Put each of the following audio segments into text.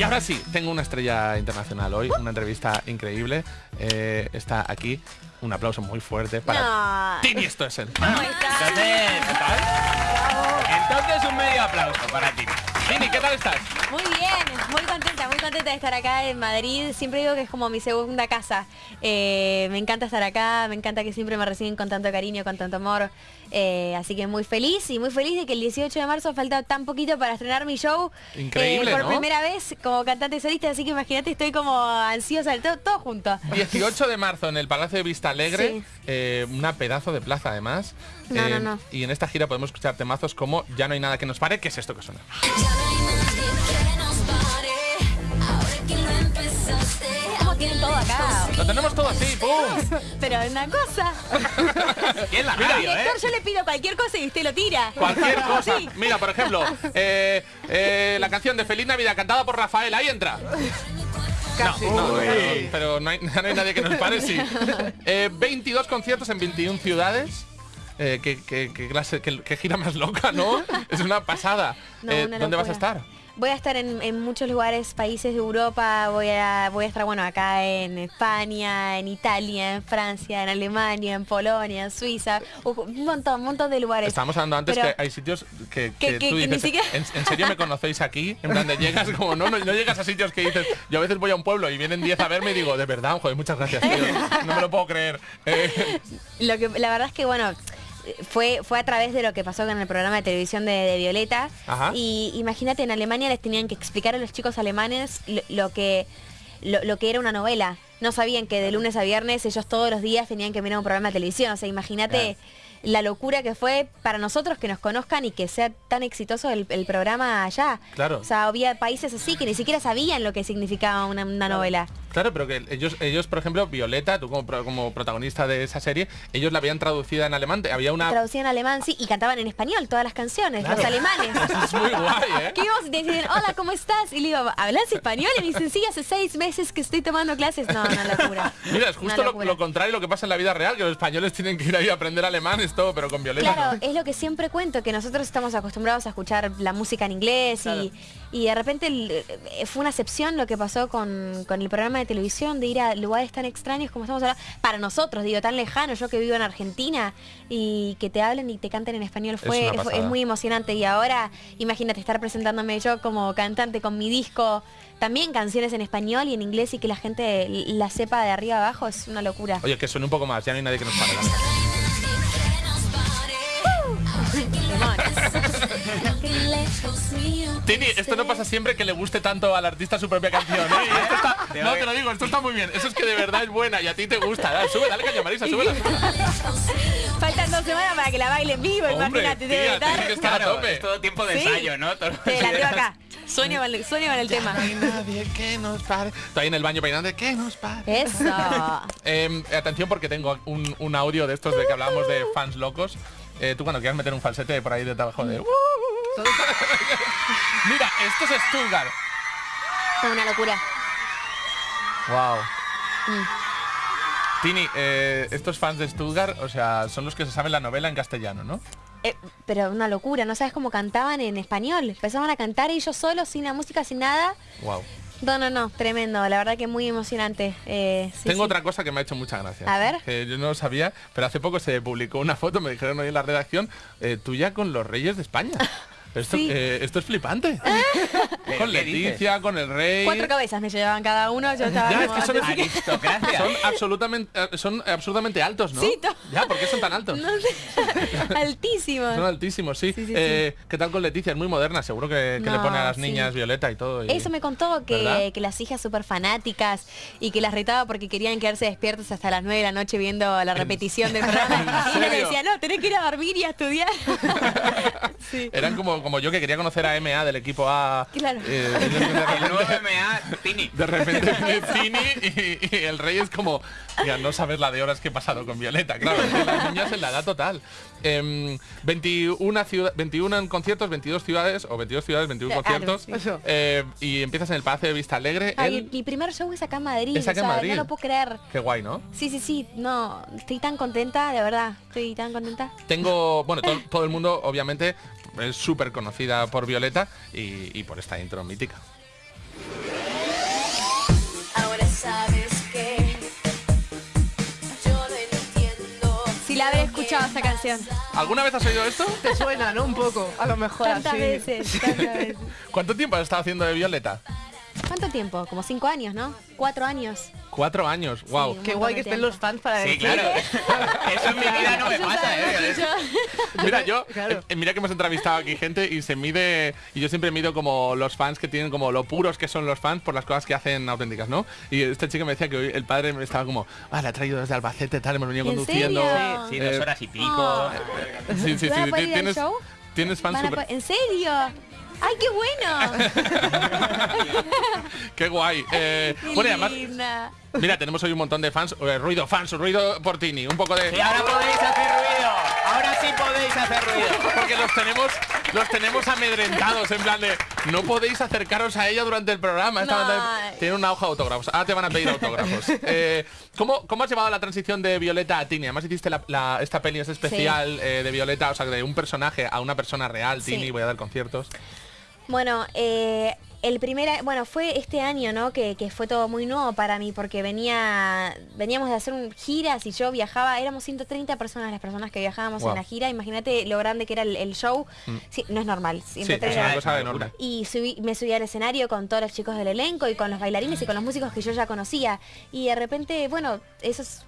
Y ahora sí, tengo una estrella internacional hoy, una entrevista increíble. Eh, está aquí. Un aplauso muy fuerte para No. Tini esto es el. ¿Cómo estás? Entonces, ¿qué tal? Entonces un medio aplauso para ti. ¿Qué tal estás? Muy bien, muy contenta, muy contenta de estar acá en Madrid. Siempre digo que es como mi segunda casa. Eh, me encanta estar acá, me encanta que siempre me reciben con tanto cariño, con tanto amor. Eh, así que muy feliz y muy feliz de que el 18 de marzo falta tan poquito para estrenar mi show. Increíble, eh, por ¿no? primera vez como cantante solista, así que imagínate, estoy como ansiosa, todo, todo junto. 18 de marzo en el Palacio de Vista Alegre, Sí. eh, una pedazo de plaza además. Eh, No, no, no. Y en esta gira podemos escuchar temazos como Ya no hay nada que nos pare, que es esto que suena. Como tienen todo acá. Lo tenemos todo así, ¡pum! Pero una cosa. En la Al radio, ¿eh? director yo le pido cualquier cosa y usted lo tira. Cualquier cosa. Sí. Mira, por ejemplo, eh, eh, la canción de Feliz Navidad cantada por Rafael, ahí entra. Casi. No, no, pero no hay, no hay nadie que nos pare, sí. Eh, 22 conciertos en 21 ciudades. Eh, qué, qué- qué clase, qué- qué gira más loca, ¿no? Es una pasada. No, Eh, una ¿Dónde vas a locura. estar? Voy a estar en, en muchos lugares, países de Europa, voy a, voy a estar bueno acá en España, en Italia, en Francia, en Alemania, en Polonia, en Suiza, un montón, un montón de lugares. Estábamos hablando antes Pero- que hay sitios que, Que- que que- tú dices, siquiera- ¿en, en serio me conocéis aquí? En plan de llegas como, no, no, no llegas a sitios que dices, yo a veces voy a un pueblo y vienen 10 a verme y digo, de verdad, joder, muchas gracias, tío, no me lo puedo creer. Eh, Lo que la verdad es que bueno fue fue a través de lo que pasó con el programa de televisión de, de Violeta. Ajá. y imagínate en Alemania les tenían que explicar a los chicos alemanes lo, lo que lo, lo que era una novela. No sabían que de lunes a viernes ellos todos los días tenían que mirar un programa de televisión. O sea imagínate la locura que fue para nosotros que nos conozcan y que sea tan exitoso el, el programa allá. Claro. o sea había países así que ni siquiera sabían lo que significaba una, una novela Claro, pero que ellos, ellos, por ejemplo, Violeta, tú como, como protagonista de esa serie, ellos la habían traducida en alemán. Había una... traducían en alemán sí y cantaban en español todas las canciones Claro. los alemanes Eso es muy guay, ¿eh? Que íbamos y te decían, hola, ¿cómo estás? Y le digo, ¿hablas español? Y me dicen, sí, hace seis meses que estoy tomando clases. No, una locura. Mira, es justo lo, lo contrario lo que pasa en la vida real, que los españoles tienen que ir ahí a aprender alemán, es todo, pero con Violeta. Claro, no. es lo que siempre cuento, que nosotros estamos acostumbrados a escuchar la música en inglés y, y de repente eh, fue una excepción lo que pasó con, con el programa de televisión de ir a lugares tan extraños como estamos hablando, para nosotros, digo, tan lejanos, yo que vivo en Argentina y que te hablen y te canten en español Es fue, una fue- es, muy emocionante y ahora imagínate estar presentándome yo como cantante con mi disco, también canciones en español y en inglés y que la gente la sepa de arriba abajo es una locura. Oye, que suene un poco más, ya no hay nadie que nos pare. Tini, esto no pasa siempre que le guste tanto al artista su propia canción, ¿eh? Y esto está- no, te lo digo, esto está muy bien. Eso es que de verdad es buena y a ti te gusta. Dale, sube, dale caña, Marisa, súbela. Faltan dos semanas para que la baile en vivo, Hombre, imagínate, tía, debe que estar. a tope. es todo tiempo de Sí. ensayo, ¿no? Todo- Sí, la tengo acá. Sueño con el, sueño con el tema. No hay nadie que nos pare. Estoy ahí en el baño peinando, que nos pare. Eso. Eh, atención porque tengo un, un audio de estos de que hablábamos de fans locos. Eh, tú cuando quieras meter un falsete por ahí de trabajo de... Mira, esto es Stuttgart. Una locura. Wow. Mm. Tini, eh, estos fans de Stuttgart, o sea, son los que se saben la novela en castellano, ¿no? Eh, pero una locura, no sabes cómo cantaban en español. Empezaban a cantar ellos solos, sin la música, sin nada. Wow. No, no, no, tremendo. La verdad que muy emocionante. Eh, sí, Tengo sí. otra cosa que me ha hecho mucha gracia. A ver. Que yo no lo sabía, pero hace poco se publicó una foto, me dijeron hoy en la redacción, eh, tuya con los reyes de España. Esto, Sí. eh, esto es flipante. ¿Pero con Leticia, con el rey. Cuatro cabezas me llevaban cada uno. Yo estaba Ya, es como que son, antes- Aristocracia. son absolutamente, eh, son absurdamente altos, ¿no? Sí, Ya, ¿por qué son tan altos? No sé. Altísimos. Son altísimos, sí. Sí, sí, Eh, ¿Qué tal con Leticia? Es muy moderna, seguro que, que le pone a las niñas violeta y todo. y- Eso me contó que, que las hijas súper fanáticas y que las retaba porque querían quedarse despiertos hasta las 9 de la noche viendo la repetición del programa. ¿En y les serio? decía, no, tenés que ir a dormir y a estudiar. Eran como, como yo que quería conocer a MA del equipo A. Claro. eh, de El nuevo repente, MA, Tini. de repente Tini y, y el rey es como, ya no sabes la de horas que he pasado con Violeta. Claro, es que las niñas en la edad total. Em, 21, ciudad, 21 en conciertos, 22 ciudades, o 22 ciudades, 21 Claro, conciertos. sí. Eh, y empiezas en el Palacio de Vista Alegre. Ay, el- mi primer show es acá en Madrid. Es acá en o sea, Madrid. No lo puedo creer. Qué guay, ¿no? Sí, sí, sí. No, estoy tan contenta, de verdad. Estoy tan contenta. Tengo, bueno, todo el mundo obviamente es súper conocida por Violeta y, por esta intro mítica. Ahora sabes que yo no entiendo. Si la habéis escuchado esta canción. ¿Alguna vez has oído esto? Te suena, ¿no? Un poco, a lo mejor tantas así. Veces. ¿Cuánto tiempo has estado haciendo de Violeta? ¿Cuánto tiempo? Como cinco años, ¿no? Cuatro años. Cuatro años, wow. un Qué guay que estén los fans para Sí, decir. claro. Eso en mi vida no me Eso pasa, ¿eh? mucho. Mira, yo, Claro. eh, mira que hemos entrevistado aquí gente y se mide, y yo siempre mido como los fans que tienen, como lo puros que son los fans por las cosas que hacen auténticas, ¿no? Y este chico me decía que hoy el padre me estaba como, ah, le ha traído desde Albacete, tal, hemos venido ¿En conduciendo. serio? Sí, Eh, dos horas y pico. Oh. Sí, sí, sí, ¿Van a poder ir al tienes, show? tienes fans Van a super- po- ¿En serio? ¡Ay, qué bueno! Qué guay. Eh, Qué bueno, y además, linda. mira, tenemos hoy un montón de fans. eh, ruido fans, ruido por Tini. Un poco de... Y ahora podéis hacer ruido. Ahora sí podéis hacer ruido. Porque los tenemos, los tenemos amedrentados, en plan de no podéis acercaros a ella durante el programa. Esta No. banda tiene una hoja de autógrafos. Ahora te van a pedir autógrafos. Eh, ¿cómo, ¿Cómo has llevado la transición de Violeta a Tini? Además hiciste la, la- esta peli es especial eh, de Violeta, o sea, de un personaje a una persona real, Sí. Tini, voy a dar conciertos. Bueno, eh, el primer, bueno, fue este año, ¿no? Que, que fue todo muy nuevo para mí porque venía, veníamos de hacer un, giras y yo viajaba, éramos 130 personas las personas que viajábamos Wow. en la gira. Imagínate lo grande que era el, el show. Sí, no es normal. Sí, es 130 una cosa enorme. y subí- me subí al escenario con todos los chicos del elenco y con los bailarines y con los músicos que yo ya conocía. Y de repente, bueno, eso es-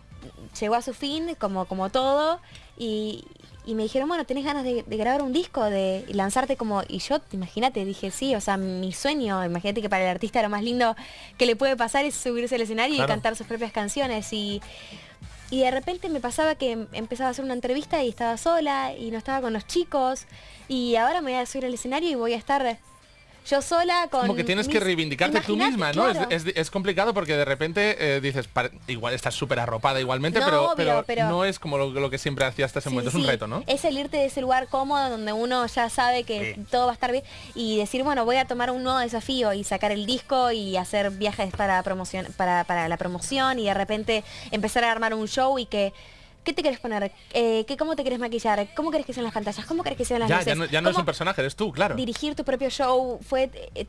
llegó a su fin, como, como todo, y, y me dijeron, bueno, ¿tenés ganas de, de grabar un disco, de lanzarte como... Y yo, imagínate, dije, sí, o sea, mi sueño, imagínate que para el artista lo más lindo que le puede pasar es subirse al escenario Claro. y cantar sus propias canciones. Y, y de repente me pasaba que em- empezaba a hacer una entrevista y estaba sola y no estaba con los chicos. Y ahora me voy a subir al escenario y voy a estar yo sola con... Como que tienes que reivindicarte tú misma, ¿no? Es- claro. Es, es complicado porque de repente eh, dices, "Pare- igual estás súper arropada igualmente, No, pero, obvio, pero, pero- no es como lo, lo que siempre hacías hasta ese Sí, momento. Es un reto, ¿no? Es salirte de ese lugar cómodo donde uno ya sabe que Sí. todo va a estar bien y decir, bueno, voy a tomar un nuevo desafío y sacar el disco y hacer viajes para promoción, para, para la promoción y de repente empezar a armar un show y que ¿Qué te quieres poner? Eh, ¿qué, ¿Cómo te quieres maquillar? ¿Cómo querés que sean las pantallas? ¿Cómo querés que sean las Ya, luces? ya no, ya no es ¿Cómo un personaje, eres tú, claro. Dirigir tu propio show fue eh,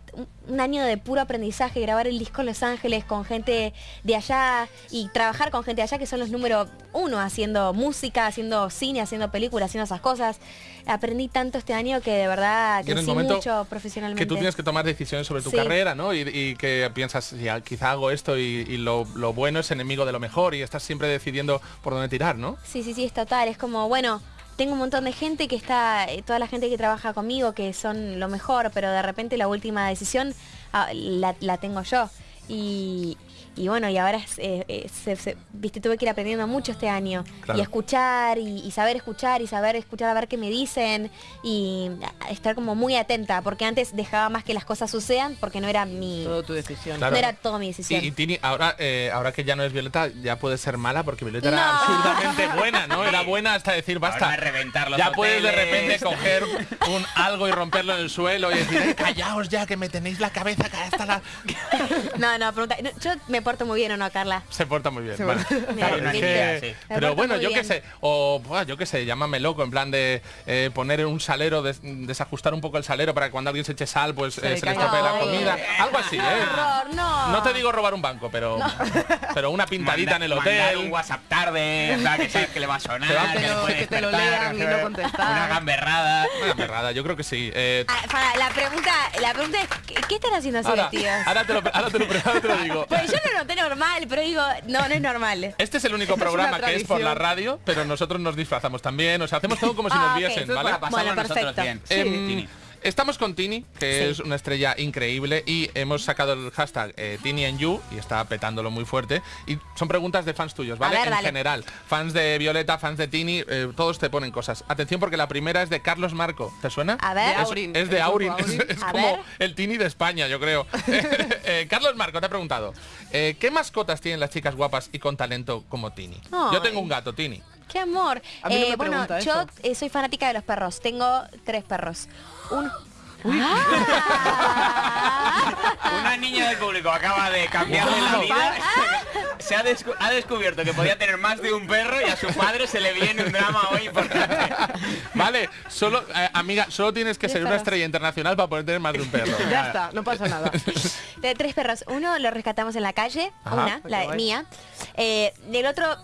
un- año de puro aprendizaje, grabar el disco en Los Ángeles con gente de allá y trabajar con gente de allá que son los número uno haciendo música, haciendo cine, haciendo películas, haciendo esas cosas. Aprendí tanto este año que de verdad crecí mucho profesionalmente. que tú tienes que tomar decisiones sobre tu Sí. carrera, ¿no? Y, y que piensas, "Sí, ah, quizá hago esto y, y lo, lo bueno es enemigo de lo mejor y estás siempre decidiendo por dónde tirar, ¿no? Sí, sí, sí, es total. Es como, bueno, tengo un montón de gente que está, eh, toda la gente que trabaja conmigo, que son lo mejor, pero de repente la última decisión ah, la, la tengo yo. Y, y bueno, y ahora, es, eh, eh, se- se- viste, tuve que ir aprendiendo mucho este año. Claro. Y escuchar, y, y saber escuchar, y saber escuchar a ver qué me dicen, y estar como muy atenta, porque antes dejaba más que las cosas sucedan, porque no era mi... Todo tu decisión. Claro. No era todo mi decisión. y Tini, ahora, eh, ahora que ya no es Violeta, ya puede ser mala porque Violeta era absurdamente buena, ¿no? Era buena hasta decir, basta. Ahora reventar los ya puedes de repente coger un algo y romperlo en el suelo y decir, "Eh, callaos ya que me tenéis la cabeza que hasta la... No, no, pregunta. no, yo me porto muy bien o no, Carla. Se porta muy bien. Porta- Claro, es que- Pero bueno, yo qué sé, o yo qué sé, llámame loco, en plan de eh, poner un salero, des- desajustar un poco el salero para que cuando alguien se eche sal, pues Se eh, le se le estropee la comida. Algo así, ¡Qué ¿eh? horror! No. No te digo robar un banco, pero, pero una pintadita en el mandar hotel. un WhatsApp tarde, que sabes que le va a sonar, Que te lo lean y no contestar. Una gamberrada. Una perrada, yo creo que sí. Eh, Ah, la pregunta, la pregunta es, ¿qué, qué están haciendo así ahora, ahora te lo, ahora te lo, ahora te lo digo. Pues yo lo noté normal, pero digo, no, no es normal. Este es el único programa que es por la radio, pero nosotros nos disfrazamos también, o sea, hacemos todo como si Ah, nos viesen, ¿vale? para Bueno, nosotros perfecto. bien. Em, Tini. Estamos con Tini, que Sí. es una estrella increíble, y hemos sacado el hashtag eh, Tini and You, y está petándolo muy fuerte. Y son preguntas de fans tuyos, ¿vale? Ver, en dale. general. Fans de Violeta, fans de Tini, eh, todos te ponen cosas. Atención porque la primera es de Carlos Marco. ¿Te suena? A ver. Es, Aurin, es de Aurin, es, como ver. el Tini de España, yo creo. Eh, Carlos Marco te ha preguntado, eh, ¿qué mascotas tienen las chicas guapas y con talento como Tini? Yo tengo un gato, Tini. Qué amor. A mí no me bueno, yo eso. eh, soy fanática de los perros. Tengo tres perros. Un... Ah. Una niña del público acaba de cambiarle la vida. Se ha, descu- ha descubierto que podía tener más de un perro y a su padre se le viene un drama hoy importante. Vale, solo, eh, amiga, solo tienes que ser una estrella internacional para poder tener más de un perro. Ya está, no pasa nada. De tres perros. Uno lo rescatamos en la calle, Ajá. una, la mía. Eh, del otro, ah,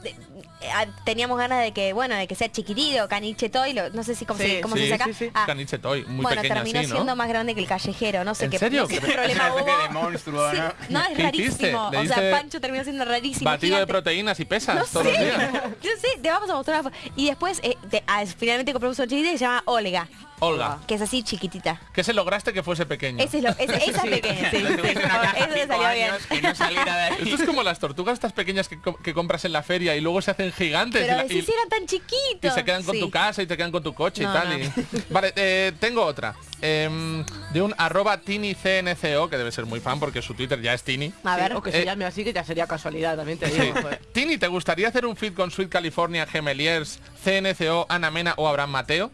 teníamos ganas de que, bueno, de que sea chiquitito, caniche toy, lo- no sé si cómo, Sí, se, cómo sí, se saca. sí, sí. Ah, Caniche Toy, muy bueno, terminó así, ¿no? siendo más grande que el callejero, no sé ¿En qué, serio? no sé qué ¿Qué- Es problema hubo. de monstruo, Sí, ¿no? no, es rarísimo. ¿Le O sea, Pancho terminó siendo rarísimo. Batido de proteínas y pesas No todos sé. los días. Yo sé, te vamos a mostrar una foto. Y después, eh, te- ah, finalmente compramos una chiquitita que se llama Olga, Olga, que es así chiquitita. ¿qué se lograste que fuese pequeño? Ese es lo, ese- esa pequeña, sí. sí. Eso le salió bien. que no. Esto es como las tortugas estas pequeñas que, co- que compras en la feria y luego se hacen gigantes Pero y, si y- eran tan chiquitos. y se quedan con Sí. tu casa y te quedan con tu coche No, y tal. no. y- Vale, eh, tengo otra. Em, de un arroba tinicnco, que debe ser muy fan porque su Twitter ya es Tini. A Sí, ver. o que Eh, se llame así, que ya sería casualidad, también te digo. Tini, ¿te gustaría hacer un feed con Sweet California, Gemeliers, CNCO, Ana Mena o Abraham Mateo?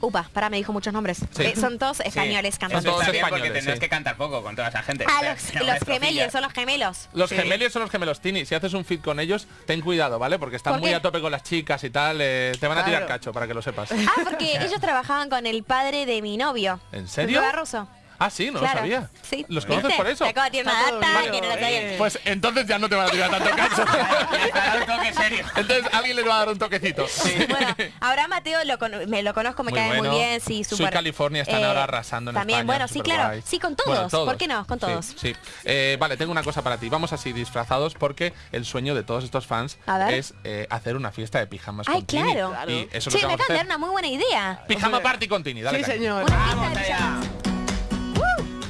Upa, pará, me dijo muchos nombres. Sí. Eh, son todos españoles Sí. cantando. Todos españoles, porque tendrás sí. que cantar poco con toda esa gente. Ah, los, no, los gemelios, son los gemelos. Los Sí. gemelios son los gemelos Tini. Si haces un feed con ellos, ten cuidado, ¿vale? Porque están ¿Por muy a tope con las chicas y tal. eh, te van a tirar cacho, para que lo sepas. Ah, porque ellos trabajaban con el padre de mi novio. ¿En serio? Barroso. Ah, sí, no Claro. lo sabía. Sí. ¿Los ¿Viste? conoces por eso? Te acabo de tirar una Está todo data bien. que no la sabía. Pues entonces ya no te van a tirar tanto un toque serio. entonces alguien les va a dar un toquecito. Bueno, Abraham Mateo lo me lo conozco, me Muy cae bueno. muy bien, sí, Soy súper. California, están eh, ahora arrasando en También, España, bueno, sí, claro. Sí, con todos. Bueno, ¿Por qué no? Con Sí, todos. Sí, Eh, vale, tengo una cosa para ti. Vamos así disfrazados porque el sueño de todos estos fans es eh, hacer una fiesta de pijamas Ay, con Tini. claro. Claro. Y eso que me vamos a acaban de dar hacer. una muy buena idea. Pijama party con Tini, dale. Sí, señor.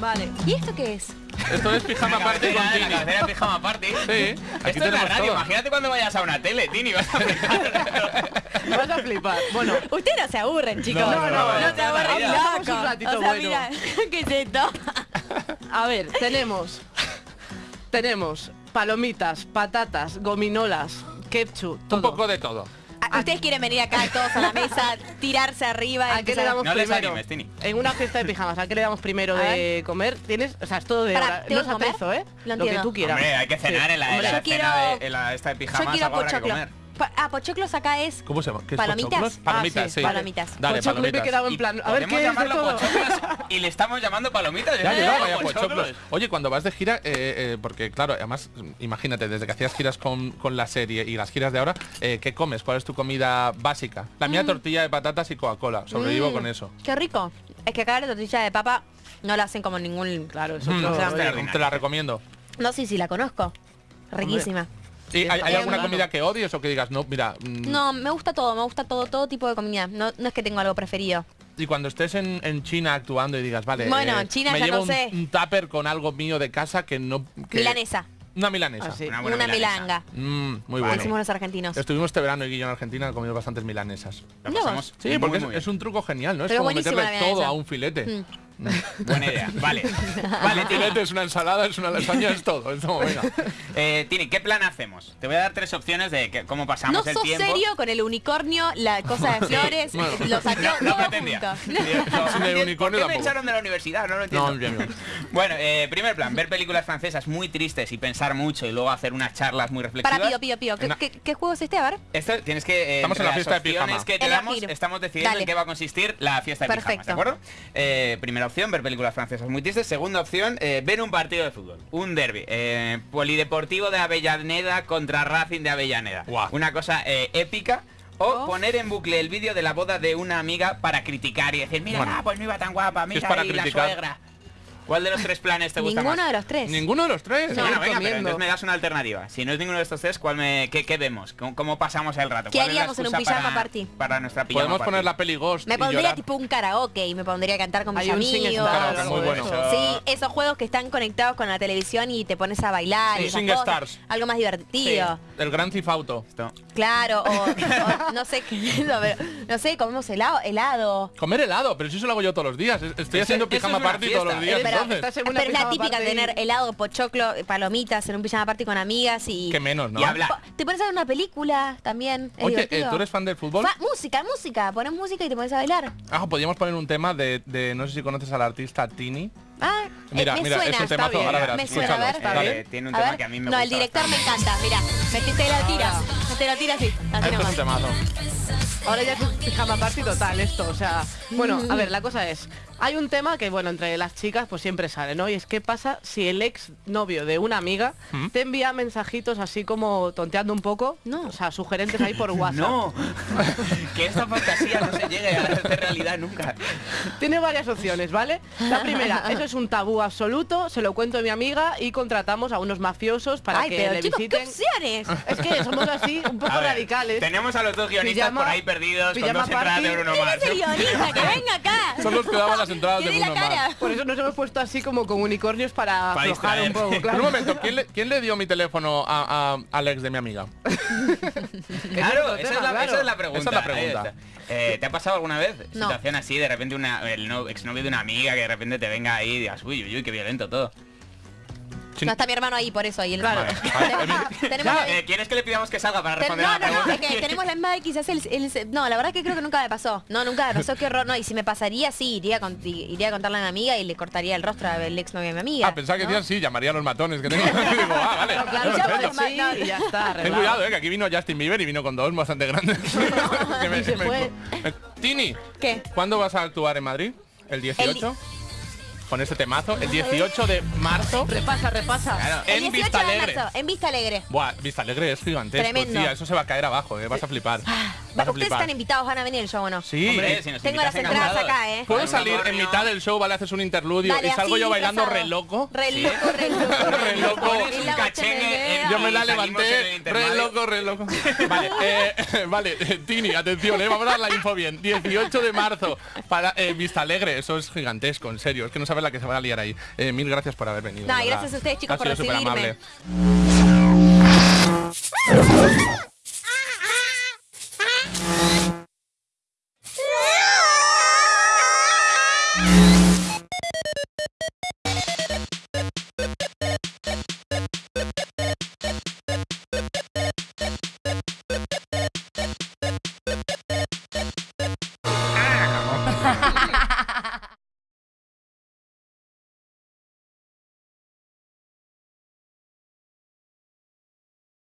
Vale. ¿Y esto qué es? Esto es pijama La party con Tini. la cabecera pijama party. Sí, aquí Esto es la tenemos radio. todo. Imagínate cuando vayas a una tele, Tini. Vas a flipar. Vas a flipar. Bueno, Ustedes no se aburren, chicos. No, no, no, no no, se aburren, no, no, un ratito o sea, bueno. mira, ¿qué es esto? a ver, tenemos... Tenemos palomitas, patatas, gominolas, ketchup, todo. Un poco de todo. Ustedes quieren venir acá todos a la mesa, tirarse arriba. ¿A qué le damos No les primero? animes, Tini. En una fiesta de pijamas, ¿a qué le damos primero A de comer? Tienes, o sea, es todo de Pará, hora. ¿tengo No es que comer? atezo, ¿eh? Lo Lo que entiendo. tú quieras. Hombre, hay que cenar Sí. en la, en Hombre, la yo quiero- cena de en la esta de Yo pijamas. quiero algo habrá que pochoclo. comer. Pa- ah, pochoclos acá es ¿Cómo se llama? ¿Qué es Palomitas. pochoclos? Ah, Palomitas, sí, sí. Palomitas. Dale, Pochoclo me he palomitas. quedado en Y plan, a ver qué es de todo. y le estamos llamando palomitas. Ya, ¿eh? ya, vaya Pochoclos. pochoclos. Oye, cuando vas de gira, eh, eh, porque claro, además, mm, imagínate, desde que hacías giras con, con la serie y las giras de ahora, eh, ¿qué comes? ¿Cuál es tu comida básica? La mía tortilla de patatas y Coca-Cola. Sobrevivo Mm, con eso. Qué rico. Es que acá la tortilla de papa no la hacen como ningún... Claro, es Mm, otro o sea, rollo. te la recomiendo. No sé si la conozco. Riquísima. ¿Y hay, hay Eh, alguna comida que odies o que digas, no, mira, mm, No, me gusta todo, me gusta todo, todo tipo de comida. No, no es que tengo algo preferido. y cuando estés en, en China actuando y digas, vale, eh, Bueno, en China me ya llevo no un, sé. un tupper con algo mío de casa que no... que- Milanesa. Una milanesa. Ah, sí. Una Una, buena milanesa. milanga. Mm, muy bueno. los argentinos. Estuvimos este verano y yo en Argentina comimos bastantes milanesas. La pasamos Sí, muy, porque muy es, un truco genial, ¿no? Es como meterle todo a un filete. Mm. Buena idea. Vale. Vale, Tini. es una ensalada, es una lasaña, es todo. Es como, venga. Eh, Tini, ¿qué plan hacemos? Te voy a dar tres opciones de que- cómo pasamos No el sos tiempo. serio con el unicornio, la cosa de flores, bueno. lo saqué No, no todo pretendía. junto. Digo, de ¿por unicornio qué me tampoco. echaron de la universidad? No lo entiendo. No, bien, bien. Bueno, eh, primer plan, ver películas francesas muy tristes y pensar mucho y luego hacer unas charlas muy reflexivas. Para, pido, pido, pido. ¿Qué, Una- qué, qué juego es este? A ver. Esto tienes que eh, Estamos en entre la las fiesta de opciones pijama. que te Elegir. damos, estamos decidiendo Dale. en qué va a consistir la fiesta de pijamas, ¿de Perfecto. acuerdo? Eh, primera opción, ver películas francesas muy tristes. Segunda opción, eh, ver un partido de fútbol, un derby, eh, polideportivo de Avellaneda contra Racing de Avellaneda. Una cosa eh, épica. O Oh. poner en bucle el vídeo de la boda de una amiga para criticar y decir, mira, Bueno. ah, pues no iba tan guapa, mira ahí la suegra. ¿Cuál de los tres planes te gusta Ninguno más? de los tres. Ninguno de los tres. No. Bueno, venga, pero entonces me das una alternativa. Si no es ninguno de estos tres, ¿cuál me, qué, qué vemos? ¿Cómo, cómo pasamos el rato? ¿Qué ¿Cuál es la haríamos en un pijama para- party? Para nuestra pijama Podemos party? poner la peli Ghost Me pondría llorar. tipo un karaoke y me pondría a cantar con mis Hay un amigos. Karaoke, muy bueno. eso. Sí, esos juegos que están conectados con la televisión y te pones a bailar Sí, y Sing cosas. Stars. Algo más divertido. El Gran Theft Auto. Esto. Claro, o, o no sé qué es eso, pero no sé, comemos helado, helado. Comer helado, pero si eso lo hago yo todos los días. Estoy haciendo pijama party todos los días, entonces. estás en una Pero es la típica party. tener helado, pochoclo, palomitas en un pijama party con amigas y... Que menos, ¿no? Y hablar. Te pones a ver una película también. es Oye, eh, divertido. ¿tú eres fan del fútbol? Fa- música, música. Pones música y te pones a bailar. Ah, podríamos poner un tema de, de- no sé si conoces al artista Tini. Ah, eh, Mira, me mira, suena. es un temazo, bien. ahora verás. Me suena, a ver. escúchalo. Eh, Dale. tiene un A tema ver. que a mí me no, gusta el director bastante. me encanta, mira. Metiste la tira. te lo tira así. Así Esto es un temazo. Ahora ya pijama party total esto, o sea, bueno, a ver, la cosa es, hay un tema que, bueno, entre las chicas pues siempre sale, ¿no? Y es qué pasa si el ex novio de una amiga te envía mensajitos así como tonteando un poco, No. o sea, sugerentes ahí por WhatsApp. No, que esta fantasía no se llegue a hacer realidad nunca. Tiene varias opciones, ¿vale? La primera, eso es un tabú absoluto, se lo cuento a mi amiga y contratamos a unos mafiosos para Ay, que pero le chicos, ¿qué visiten. opciones? Es que somos así, un poco A ver, radicales. Tenemos a los dos guionistas Pijama- por ahí perdidos con entradas de. Bruno ¿Quién Mars. es el guionista? Que venga acá. Son los que daban las entradas de Bruno. Mars. Por eso nos hemos puesto así como con unicornios para, Para aflojar un distraer. poco, claro. un momento, ¿quién le, quién le dio mi teléfono a, a al ex de mi amiga? Claro, esa, es la, claro. esa es la pregunta. Esa es la pregunta. Eh, ¿Te ha pasado alguna vez No. situación así, de repente una, el no- exnovio de una amiga que de repente te venga ahí y digas, uy, uy, uy, qué violento todo? Sí. No está mi hermano ahí, por eso ahí. El... Claro. Eh, ¿Quieres que le pidamos que salga para responder no, a la no, no, es que tenemos la misma de quizás el, el- No, la verdad que creo que nunca me pasó. No, nunca, no sé qué horror. No, y si me pasaría, sí, iría a, con- iría a contarle a mi amiga y le cortaría el rostro al ex novio de mi amiga. Ah, pensaba que ¿no? decían sí, llamaría a los matones que tengo. Y digo, ah, vale. No, claro, ya. Sí, No, y ya está, Ten cuidado, eh, que aquí vino Justin Bieber y vino con dos bastante grandes. Que me- y se me- fue. me- Tini, ¿Qué? ¿cuándo vas a actuar en Madrid? ¿El 18? Con este temazo. El 18 de marzo. Repasa, repasa. Claro. El En 18 Vista Alegre. marzo, en Vista Alegre. Buah, Vista Alegre es gigantesco, Tremendo. tía. Eso se va a caer abajo, eh. Vas a flipar. Vas a Ustedes flipar. están invitados, van a venir el show o no. Sí. Hombre, si nos Tengo las invitas, entradas acá, ¿eh? Puedo salir en mitad del show, vale, haces un interludio Dale, y salgo así, yo bailando disfrazado. re loco. Re loco, re loco. Re loco. Pones Y un la cachengue bachanguea. en- Yo me la y salimos en el levanté, re loco, re loco. Vale, eh, vale, eh, Tini, atención, eh, vamos a dar la info bien. 18 de marzo para eh, Vista Alegre, eso es gigantesco, en serio, es que no sabes la que se va a liar ahí. Eh, mil gracias por haber venido. No, de y verdad. gracias a ustedes, chicos, Ha por sido súper recibirme.